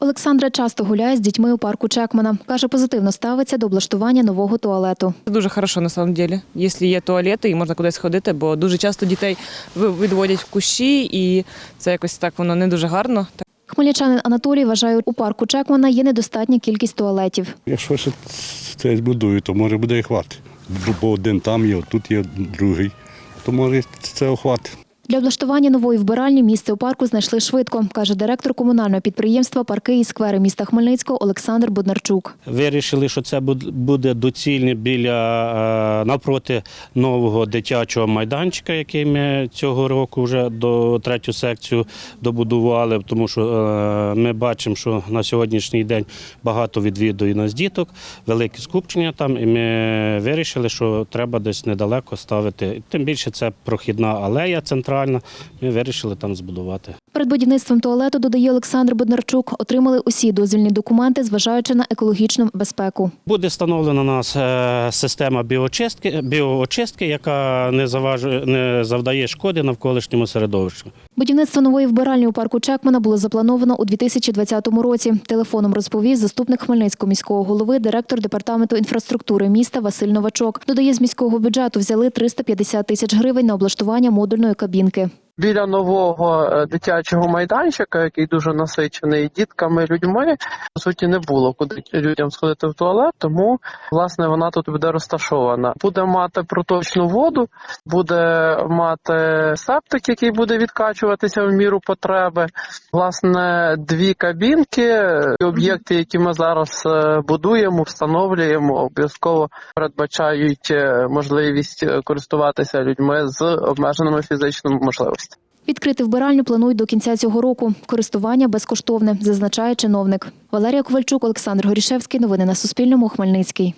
Олександра часто гуляє з дітьми у парку Чекмана. Каже, позитивно ставиться до облаштування нового туалету. Це дуже хорошо на самом деле, якщо є туалети і можна кудись ходити, бо дуже часто дітей відводять в кущі, і це якось так воно не дуже гарно. Хмельничанин Анатолій вважає, у парку Чекмана є недостатня кількість туалетів. Якщо ще це збудую, то може буде і хватить. Бо- Бо один там є, тут є другий. То може це охватить. Для облаштування нової вбиральні місце у парку знайшли швидко, каже директор комунального підприємства Парки і сквери міста Хмельницького Олександр Боднарчук. Вирішили, що це буде доцільно біля е, навпроти нового дитячого майданчика, який ми цього року вже до третю секцію добудували, тому що е, ми бачимо, що на сьогоднішній день багато відвідує нас діток, велике скупчення там, і ми вирішили, що треба десь недалеко ставити. Тим більше це прохідна алея центральна. Ми вирішили там збудувати. Перед будівництвом туалету, додає Олександр Боднарчук, отримали усі дозвільні документи, зважаючи на екологічну безпеку. Буде встановлена у нас е, система біоочистки, біоочистки, яка не заважує, не завдає шкоди навколишньому середовищу. Будівництво нової вбиральні у парку Чекмана було заплановано у 2020 році. Телефоном розповів заступник Хмельницького міського голови, директор департаменту інфраструктури міста Василь Новачок. Додає, з міського бюджету взяли 350 тисяч гривень на облаштування модульної кабінки. Біля нового е, дитячого майданчика, який дуже насичений дітками, людьми, по суті, не було куди людям сходити в туалет, тому власне вона тут буде розташована. Буде мати проточну воду, буде мати септик, який буде відкачуватися в міру потреби. Власне, дві кабінки, об'єкти, які ми зараз е, будуємо, встановлюємо, обов'язково передбачають е, можливість користуватися людьми з обмеженими фізичними можливостями. Відкрити вбиральню планують до кінця цього року. Користування безкоштовне, зазначає чиновник. Валерія Ковальчук, Олександр Горішевський. Новини на Суспільному. Хмельницький.